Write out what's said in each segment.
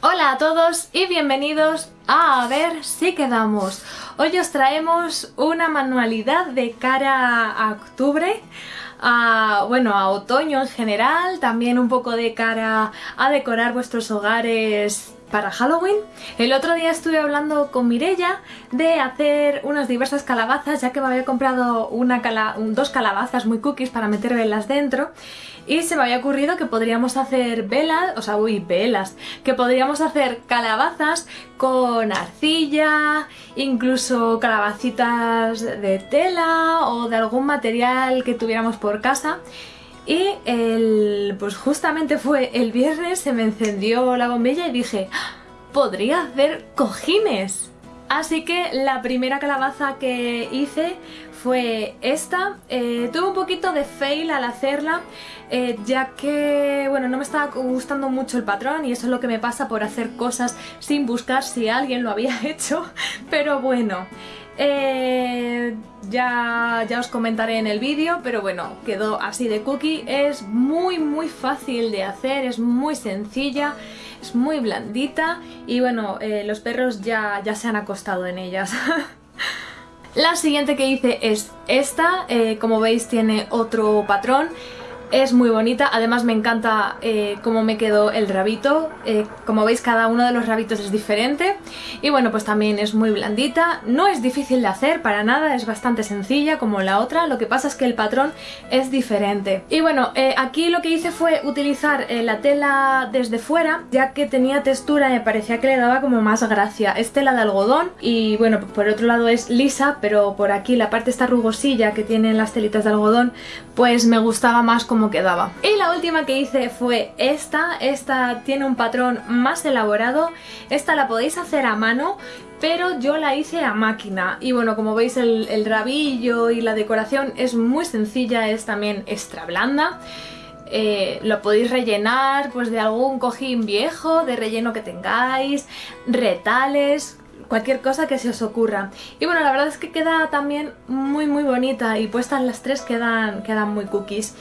Hola a todos y bienvenidos a A ver si quedamos. Hoy os traemos una manualidad de cara a octubre, a, bueno, a otoño en general, también un poco de cara a decorar vuestros hogares para Halloween. El otro día estuve hablando con Mirella de hacer unas diversas calabazas, ya que me había comprado dos calabazas muy cookies para meter velas dentro. Y se me había ocurrido que podríamos hacer velas, o sea, uy, velas, que podríamos hacer calabazas con arcilla, incluso calabacitas de tela o de algún material que tuviéramos por casa. Y el, pues justamente fue el viernes, se me encendió la bombilla y dije, ¡Ah! podría hacer cojines. Así que la primera calabaza que hice fue esta. Eh, tuve un poquito de fail al hacerla, eh, ya que bueno, no me estaba gustando mucho el patrón y eso es lo que me pasa por hacer cosas sin buscar si alguien lo había hecho. Pero bueno, eh, ya, ya os comentaré en el vídeo, pero bueno, quedó así de cookie. Es muy muy fácil de hacer, es muy sencilla, es muy blandita y bueno, los perros ya, ya se han acostado en ellas. La siguiente que hice es esta, eh, como veis tiene otro patrón es muy bonita, además me encanta eh, cómo me quedó el rabito, eh, como veis cada uno de los rabitos es diferente. Y bueno pues también es muy blandita, no es difícil de hacer para nada, es bastante sencilla como la otra, lo que pasa es que el patrón es diferente. Y bueno, eh, aquí lo que hice fue utilizar la tela desde fuera, ya que tenía textura y me parecía que le daba como más gracia. Es tela de algodón y bueno, por otro lado es lisa, pero por aquí la parte esta rugosilla que tienen las telitas de algodón, pues me gustaba más como quedaba. Y la última que hice fue esta, esta tiene un patrón más elaborado, esta la podéis hacer a mano, pero yo la hice a máquina y bueno como veis el, rabillo y la decoración es muy sencilla, es también extra blanda eh, lo podéis rellenar pues de algún cojín viejo, de relleno que tengáis, retales, cualquier cosa que se os ocurra. Y bueno, la verdad es que queda también muy muy bonita y puestas las tres quedan, quedan muy cookies.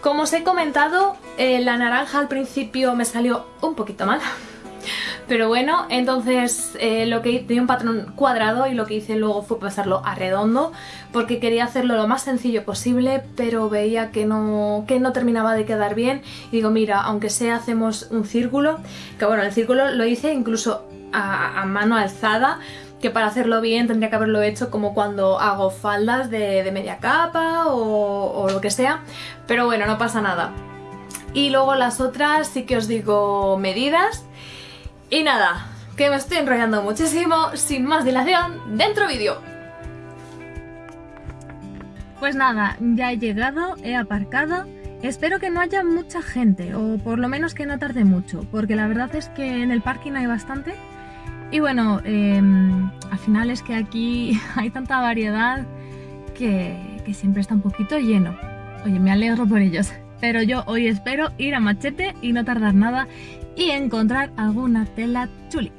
Como os he comentado, eh, la naranja al principio me salió un poquito mal. Pero bueno, entonces eh, lo que tenía un patrón cuadrado y lo que hice luego fue pasarlo a redondo porque quería hacerlo lo más sencillo posible pero veía que no, que no terminaba de quedar bien y digo mira, aunque sea hacemos un círculo, que bueno, el círculo lo hice incluso a mano alzada que para hacerlo bien tendría que haberlo hecho como cuando hago faldas de, media capa o, lo que sea, pero bueno, no pasa nada. Y luego las otras sí que os digo medidas. Y nada, que me estoy enrollando muchísimo, sin más dilación, dentro vídeo. Pues nada, ya he llegado, he aparcado. Espero que no haya mucha gente, o por lo menos que no tarde mucho, porque la verdad es que en el parking hay bastante y bueno, em, al final es que aquí hay tanta variedad que, siempre está un poquito lleno. Oye, me alegro por ellos. Pero yo hoy espero ir a Machete y no tardar nada y encontrar alguna tela chuli.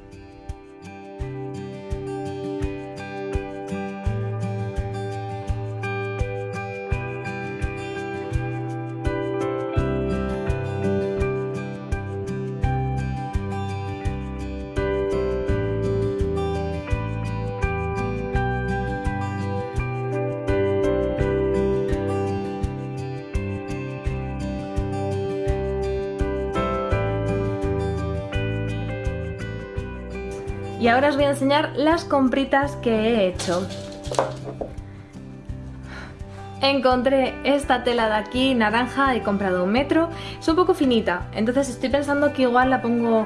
Ahora os voy a enseñar las compritas que he hecho. Encontré esta tela de aquí, naranja, he comprado un metro. Es un poco finita, entonces estoy pensando que igual la pongo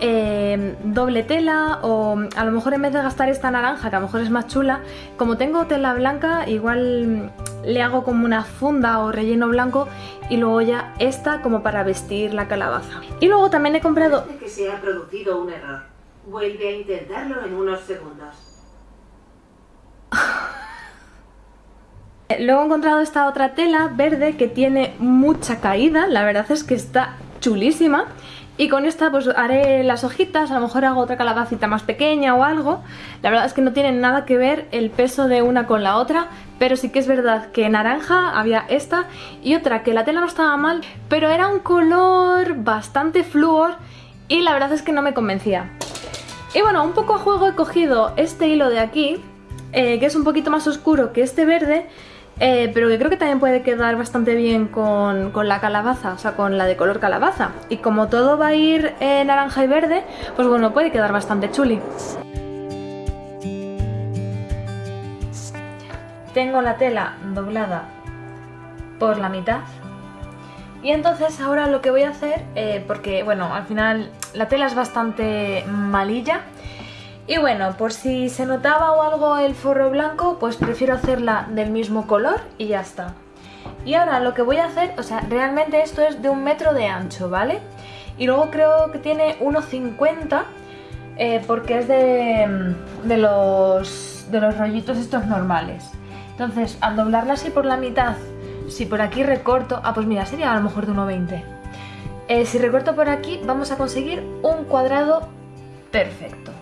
eh, doble tela o a lo mejor en vez de gastar esta naranja, que a lo mejor es más chula, como tengo tela blanca, igual le hago como una funda o relleno blanco y luego ya esta como para vestir la calabaza. Y luego también he comprado... que se ha producido. Vuelve a intentarlo en unos segundos. Luego he encontrado esta otra tela verde que tiene mucha caída, la verdad es que está chulísima. Y con esta pues haré las hojitas, a lo mejor hago otra calabacita más pequeña o algo. La verdad es que no tienen nada que ver el peso de una con la otra, pero sí que es verdad que naranja había esta y otra que la tela no estaba mal, pero era un color bastante flúor y la verdad es que no me convencía. Y bueno, un poco a juego he cogido este hilo de aquí, eh, que es un poquito más oscuro que este verde, eh, pero que creo que también puede quedar bastante bien con, la calabaza, o sea, con la de color calabaza. Y como todo va a ir naranja y verde, pues bueno, puede quedar bastante chuli. Tengo la tela doblada por la mitad. Y entonces ahora lo que voy a hacer, eh, porque bueno, al final la tela es bastante malilla, y bueno, por si se notaba o algo el forro blanco, pues prefiero hacerla del mismo color y ya está. Y ahora lo que voy a hacer, o sea, realmente esto es de un metro de ancho, ¿vale? Y luego creo que tiene 1,50 eh, porque es de, de, los, de los rollitos estos normales. Entonces, al doblarla así por la mitad, si por aquí recorto... Ah, pues mira, sería a lo mejor de 1,20. Eh, si recorto por aquí, vamos a conseguir un cuadrado perfecto.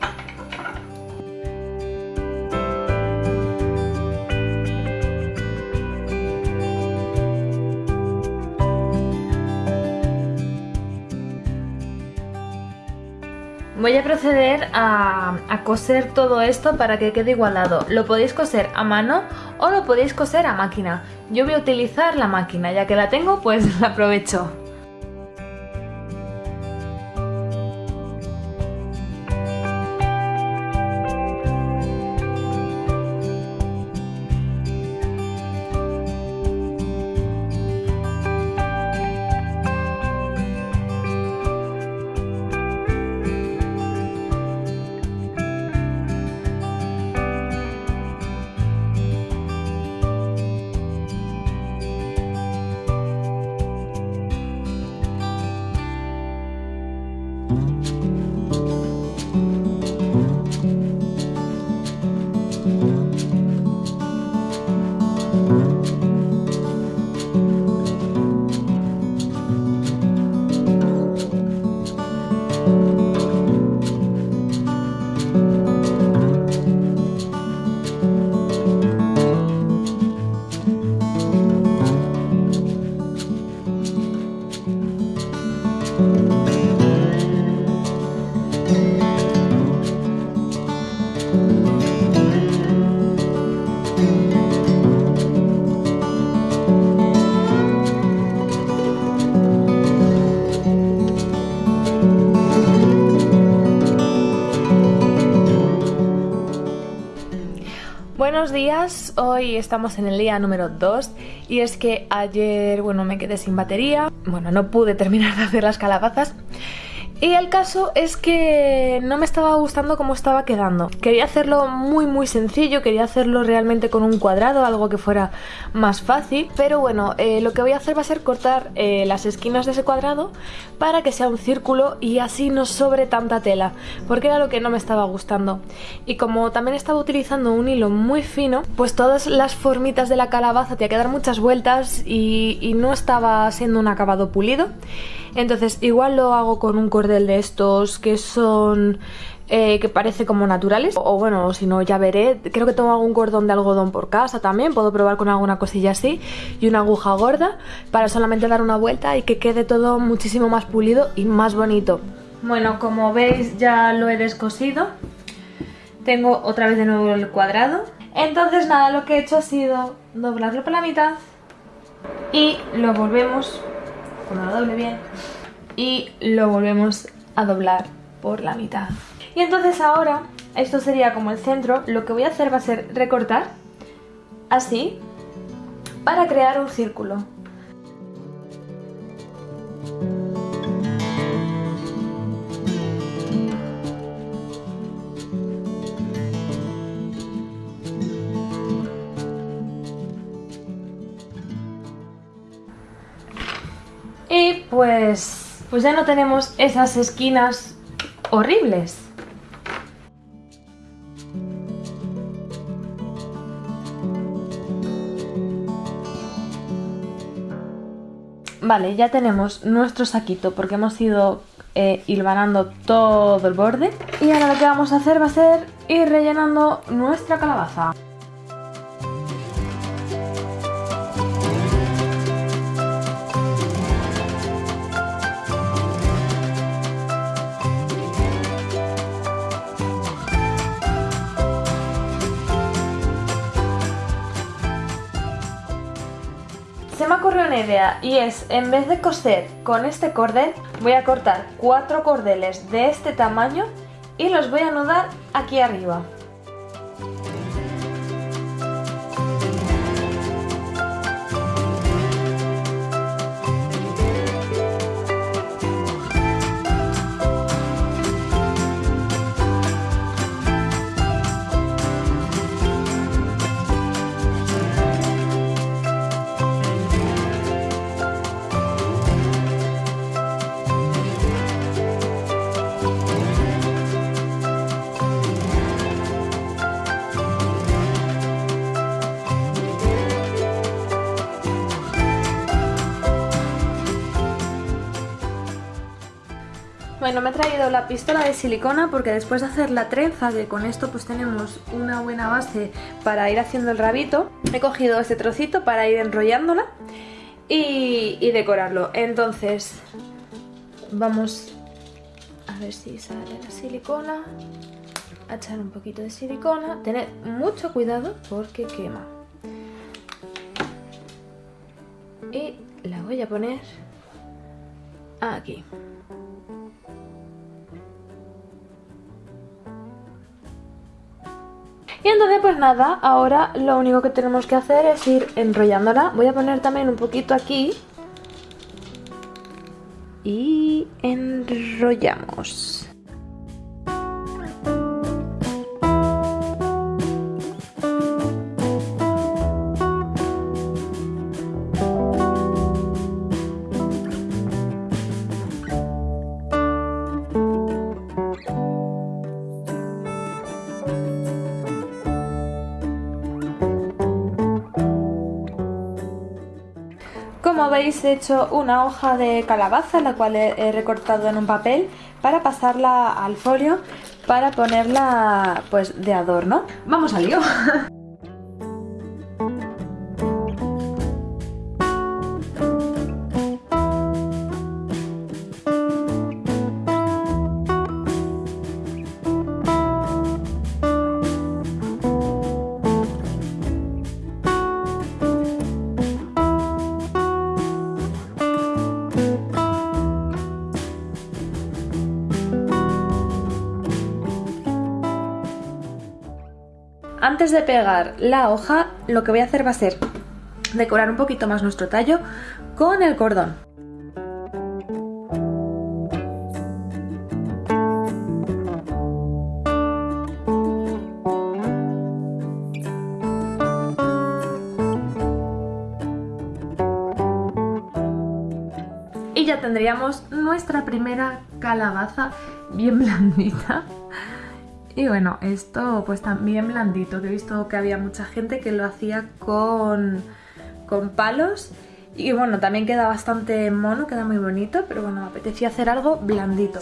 Voy a proceder a, coser todo esto para que quede igualado. Lo podéis coser a mano o lo podéis coser a máquina. Yo voy a utilizar la máquina, ya que la tengo pues la aprovecho. Buenos días, hoy estamos en el día número 2 y es que ayer, bueno, me quedé sin batería, bueno, no pude terminar de hacer las calabazas y el caso es que no me estaba gustando cómo estaba quedando. Quería hacerlo muy muy sencillo, quería hacerlo realmente con un cuadrado, algo que fuera más fácil. Pero bueno, eh, lo que voy a hacer va a ser cortar eh, las esquinas de ese cuadrado para que sea un círculo y así no sobre tanta tela, porque era lo que no me estaba gustando. Y como también estaba utilizando un hilo muy fino, pues todas las formitas de la calabaza te que dar muchas vueltas y no estaba siendo un acabado pulido. Entonces igual lo hago con un cordel de estos que son... Eh, que parece como naturales. O bueno, si no ya veré. Creo que tengo algún cordón de algodón por casa también. Puedo probar con alguna cosilla así y una aguja gorda para solamente dar una vuelta y que quede todo muchísimo más pulido y más bonito. Bueno, como veis ya lo he descosido. Tengo otra vez de nuevo el cuadrado. Entonces nada, lo que he hecho ha sido doblarlo por la mitad y lo volvemos cuando lo doble bien y lo volvemos a doblar por la mitad. Y entonces ahora esto sería como el centro lo que voy a hacer va a ser recortar así para crear un círculo. Pues, pues ya no tenemos esas esquinas horribles. Vale, ya tenemos nuestro saquito porque hemos ido eh, hilvanando todo el borde. Y ahora lo que vamos a hacer va a ser ir rellenando nuestra calabaza. Me ocurrió una idea y es, en vez de coser con este cordel, voy a cortar cuatro cordeles de este tamaño y los voy a anudar aquí arriba. Traído la pistola de silicona porque después de hacer la trenza, que con esto pues tenemos una buena base para ir haciendo el rabito, he cogido este trocito para ir enrollándola y, decorarlo. Entonces, vamos a ver si sale la silicona, a echar un poquito de silicona, tener mucho cuidado porque quema. Y la voy a poner aquí. Y entonces pues nada, ahora lo único que tenemos que hacer es ir enrollándola. Voy a poner también un poquito aquí. Y enrollamos. He hecho una hoja de calabaza la cual he, recortado en un papel para pasarla al folio para ponerla pues de adorno. ¡Vamos al lío! Antes de pegar la hoja, lo que voy a hacer va a ser decorar un poquito más nuestro tallo con el cordón. Y ya tendríamos nuestra primera calabaza bien blandita. Y bueno, esto pues también blandito, que he visto que había mucha gente que lo hacía con, con palos y bueno, también queda bastante mono, queda muy bonito, pero bueno, me apetecía hacer algo blandito.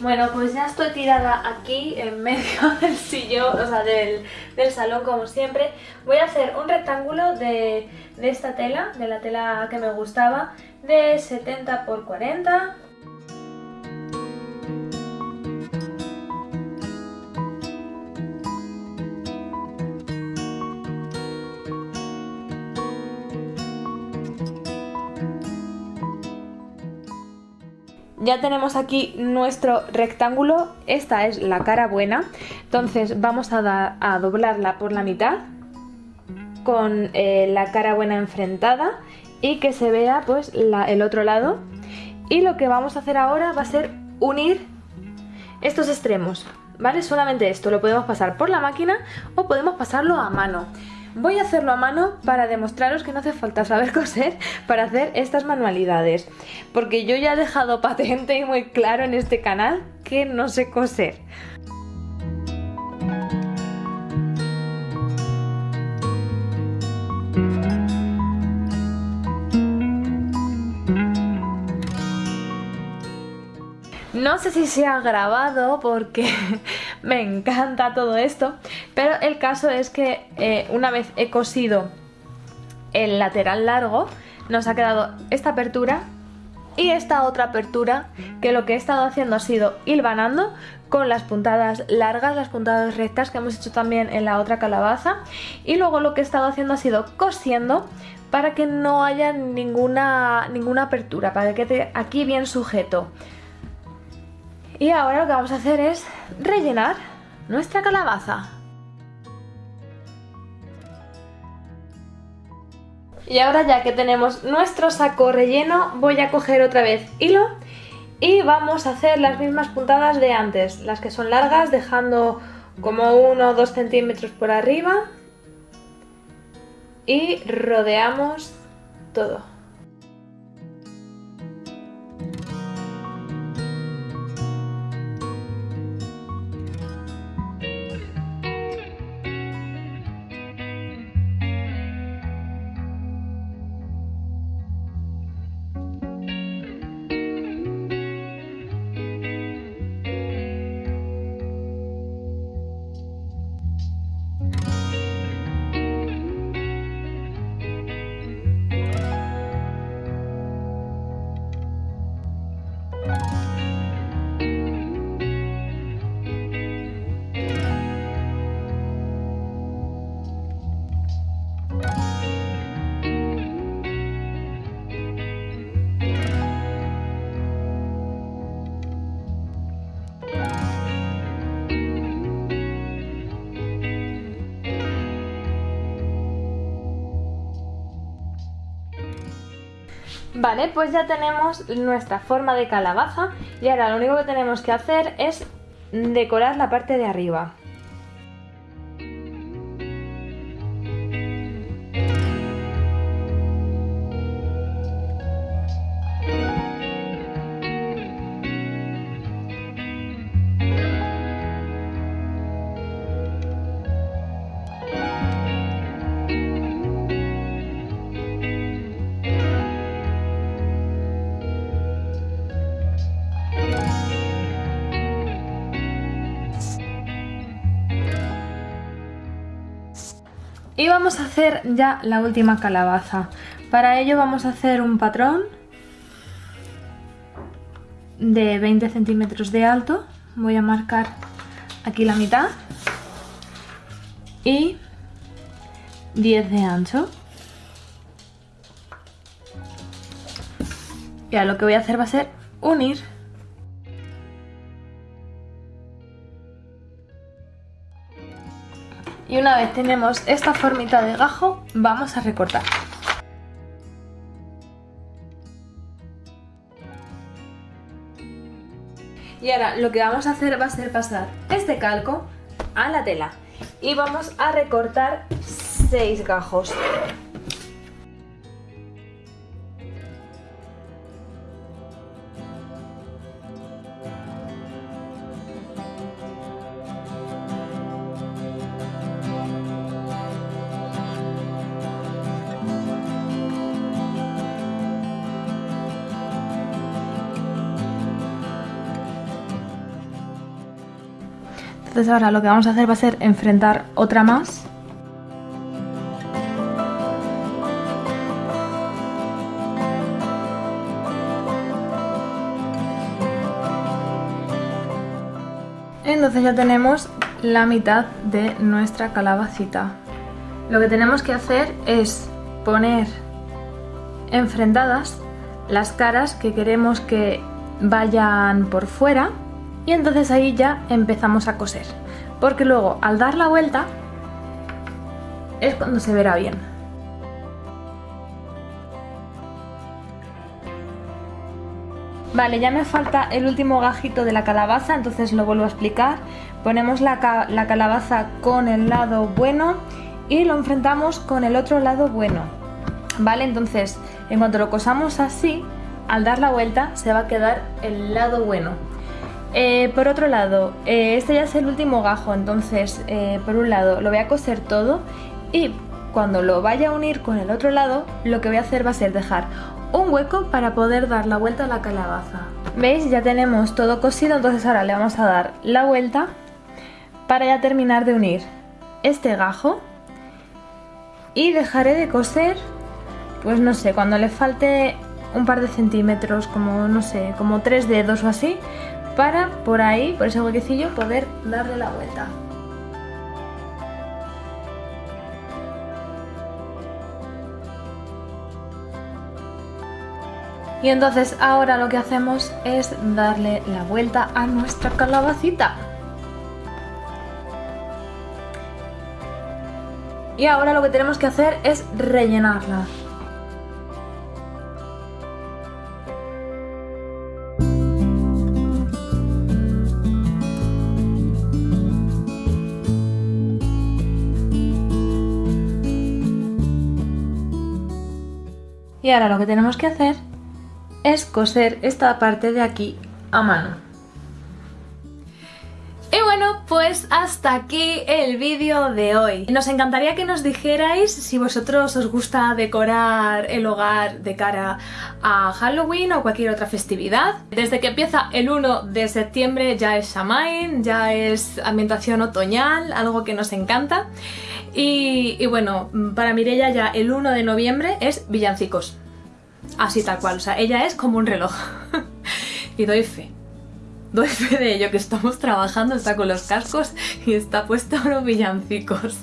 Bueno, pues ya estoy tirada aquí en medio del sillón, o sea, del, salón como siempre. Voy a hacer un rectángulo de, de esta tela, de la tela que me gustaba, de 70 x 40 ya tenemos aquí nuestro rectángulo, esta es la cara buena, entonces vamos a, doblarla por la mitad con eh, la cara buena enfrentada y que se vea pues el otro lado y lo que vamos a hacer ahora va a ser unir estos extremos, ¿vale? Solamente esto lo podemos pasar por la máquina o podemos pasarlo a mano. Voy a hacerlo a mano para demostraros que no hace falta saber coser para hacer estas manualidades. Porque yo ya he dejado patente y muy claro en este canal que no sé coser. No sé si se ha grabado porque me encanta todo esto, pero el caso es que eh, una vez he cosido el lateral largo, nos ha quedado esta apertura y esta otra apertura que lo que he estado haciendo ha sido hilvanando con las puntadas largas, las puntadas rectas que hemos hecho también en la otra calabaza y luego lo que he estado haciendo ha sido cosiendo para que no haya ninguna, ninguna apertura, para que quede aquí bien sujeto. Y ahora lo que vamos a hacer es rellenar nuestra calabaza. Y ahora ya que tenemos nuestro saco relleno, voy a coger otra vez hilo y vamos a hacer las mismas puntadas de antes, las que son largas, dejando como 1 o 2 centímetros por arriba y rodeamos todo. Vale, pues ya tenemos nuestra forma de calabaza y ahora lo único que tenemos que hacer es decorar la parte de arriba. Vamos a hacer ya la última calabaza. Para ello vamos a hacer un patrón de 20 centímetros de alto. Voy a marcar aquí la mitad y 10 de ancho. Y ahora lo que voy a hacer va a ser unir Y una vez tenemos esta formita de gajo, vamos a recortar. Y ahora lo que vamos a hacer va a ser pasar este calco a la tela. Y vamos a recortar 6 gajos. Entonces ahora lo que vamos a hacer va a ser enfrentar otra más. Entonces ya tenemos la mitad de nuestra calabacita. Lo que tenemos que hacer es poner enfrentadas las caras que queremos que vayan por fuera y entonces ahí ya empezamos a coser porque luego al dar la vuelta es cuando se verá bien Vale, ya me falta el último gajito de la calabaza, entonces lo vuelvo a explicar. Ponemos la, la, calabaza con el lado bueno y lo enfrentamos con el otro lado bueno. Vale, entonces en cuanto lo cosamos así, al dar la vuelta se va a quedar el lado bueno. Eh, por otro lado, eh, este ya es el último gajo, entonces eh, por un lado lo voy a coser todo y cuando lo vaya a unir con el otro lado, lo que voy a hacer va a ser dejar un hueco para poder dar la vuelta a la calabaza. ¿Veis? Ya tenemos todo cosido, entonces ahora le vamos a dar la vuelta para ya terminar de unir este gajo y dejaré de coser, pues no sé, cuando le falte un par de centímetros, como no sé, como tres dedos o así, para por ahí, por ese huequecillo, poder darle la vuelta. Y entonces ahora lo que hacemos es darle la vuelta a nuestra calabacita. Y ahora lo que tenemos que hacer es rellenarla. Y ahora lo que tenemos que hacer es coser esta parte de aquí a mano. Y bueno, pues hasta aquí el vídeo de hoy. Nos encantaría que nos dijerais si vosotros os gusta decorar el hogar de cara a Halloween o cualquier otra festividad. Desde que empieza el 1 de septiembre ya es Shamain, ya es ambientación otoñal, algo que nos encanta. Y, bueno, para Mirella ya el 1 de noviembre es villancicos. Así tal cual, o sea, ella es como un reloj. y doy fe. Doy fe de ello que estamos trabajando, está con los cascos y está puesto los villancicos.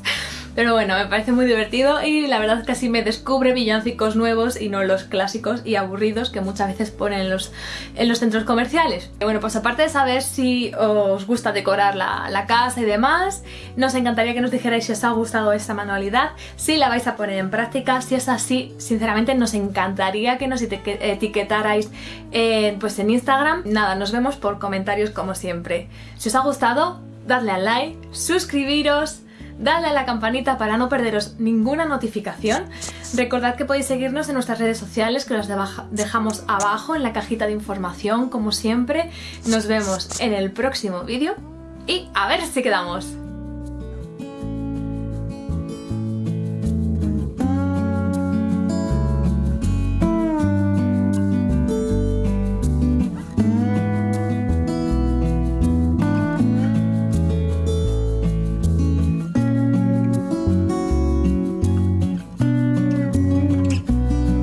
Pero bueno, me parece muy divertido y la verdad así me descubre villancicos nuevos y no los clásicos y aburridos que muchas veces ponen en los, en los centros comerciales. Bueno, pues aparte de saber si os gusta decorar la, la casa y demás, nos encantaría que nos dijerais si os ha gustado esta manualidad, si la vais a poner en práctica, si es así, sinceramente nos encantaría que nos etiquetarais pues en Instagram. Nada, nos vemos por comentarios como siempre. Si os ha gustado, dadle al like, suscribiros Dale a la campanita para no perderos ninguna notificación. Recordad que podéis seguirnos en nuestras redes sociales que las dejamos abajo en la cajita de información como siempre. Nos vemos en el próximo vídeo y a ver si quedamos.